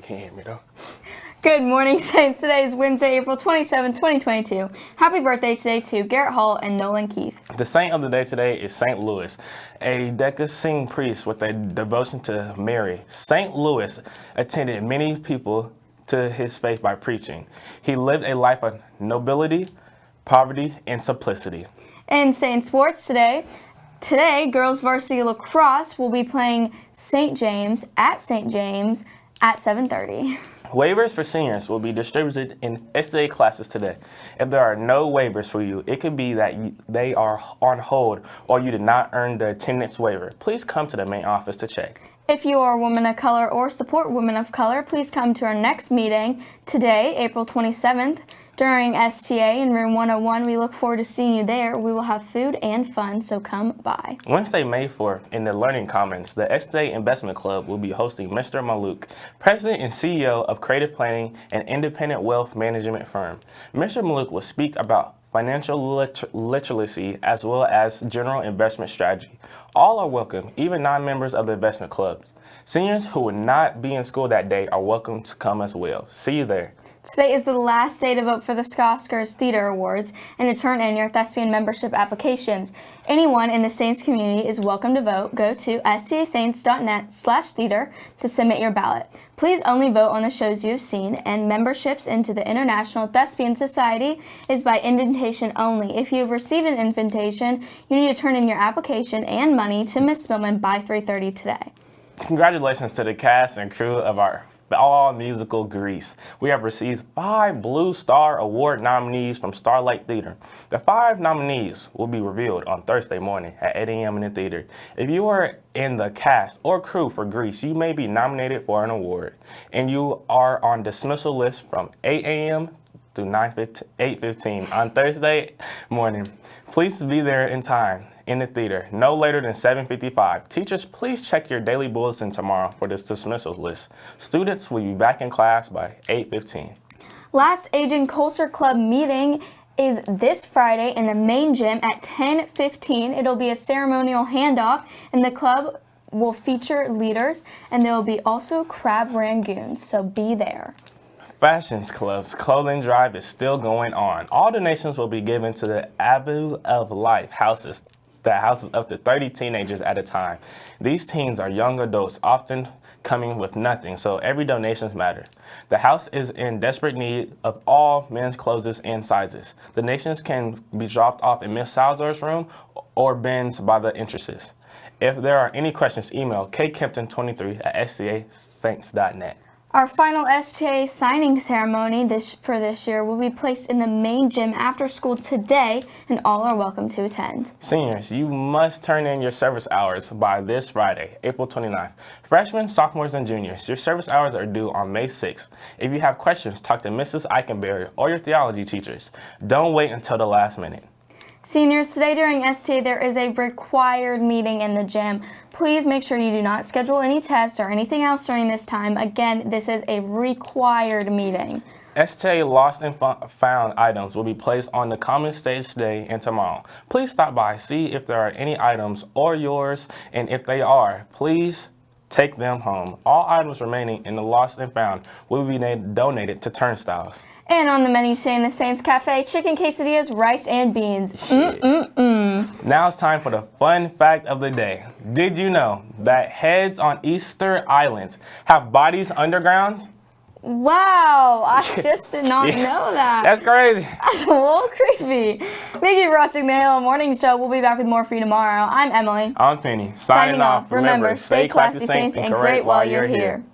can't hear me though. Good morning, Saints. Today is Wednesday, April 27, 2022. Happy birthday today to Garrett Hall and Nolan Keith. The saint of the day today is St. Louis, a diocesan priest with a devotion to Mary. St. Louis attended many people to his faith by preaching. He lived a life of nobility, poverty, and simplicity. In Saint Sports today, today girls varsity lacrosse will be playing St. James at St. James at 7.30. Waivers for seniors will be distributed in STA classes today. If there are no waivers for you, it could be that you, they are on hold or you did not earn the attendance waiver. Please come to the main office to check. If you are a woman of color or support women of color, please come to our next meeting today, April 27th. During STA in room 101, we look forward to seeing you there. We will have food and fun, so come by. Wednesday, May 4th, in the Learning Commons, the STA Investment Club will be hosting Mr. Mallouk, President and CEO of Creative Planning an Independent Wealth Management Firm. Mr. Mallouk will speak about financial lit literacy, as well as general investment strategy. All are welcome, even non-members of the investment clubs. Seniors who will not be in school that day are welcome to come as well. See you there. Today is the last day to vote for the Oscars Theater Awards and to turn in your thespian membership applications. Anyone in the Saints community is welcome to vote. Go to stasaints.net slash theater to submit your ballot. Please only vote on the shows you've seen, and memberships into the International Thespian Society is by invitation only. If you have received an invitation, you need to turn in your application and money to Ms. Spillman by 3.30 today. Congratulations to the cast and crew of our all musical Grease. We have received five Blue Star Award nominees from Starlight Theater. The five nominees will be revealed on Thursday morning at 8 a.m. in the theater. If you are in the cast or crew for Grease, you may be nominated for an award. And you are on dismissal list from 8 a.m. to 8.15 on Thursday morning. Please be there in time in the theater no later than 7.55. Teachers, please check your daily bulletin tomorrow for this dismissal list. Students will be back in class by 8.15. Last Asian Culture Club meeting is this Friday in the main gym at 10.15. It'll be a ceremonial handoff and the club will feature leaders and there will be also crab rangoons, so be there. Fashions Club's clothing drive is still going on. All donations will be given to the Avenue of Life houses that houses up to 30 teenagers at a time. These teens are young adults, often coming with nothing, so every donation matters. The house is in desperate need of all men's clothes and sizes. The donations can be dropped off in Miss Salzar's room or bins by the entrances. If there are any questions, email kkempton23 at stasaints.net. Our final STA signing ceremony this, for this year will be placed in the main gym after school today, and all are welcome to attend. Seniors, you must turn in your service hours by this Friday, April 29th. Freshmen, sophomores, and juniors, your service hours are due on May 6th. If you have questions, talk to Mrs. Eichenberry or your theology teachers. Don't wait until the last minute. Seniors, today during STA there is a required meeting in the gym. Please make sure you do not schedule any tests or anything else during this time. Again, this is a required meeting. STA lost and found items will be placed on the common stage today and tomorrow. Please stop by, see if there are any items or yours, and if they are, please take them home. All items remaining in the lost and found will be donated to turnstiles. And on the menu today in the Saints Cafe, chicken quesadillas, rice, and beans. Mm -mm -mm. Now it's time for the fun fact of the day. Did you know that heads on Easter Islands have bodies underground? Wow, I just did not yeah, know that. That's crazy. That's a little creepy. Thank you for watching the Halo Morning Show. We'll be back with more for you tomorrow. I'm Emily. I'm Penny. Signing, Signing off. Remember, stay classy, Saints, and great while you're here. here.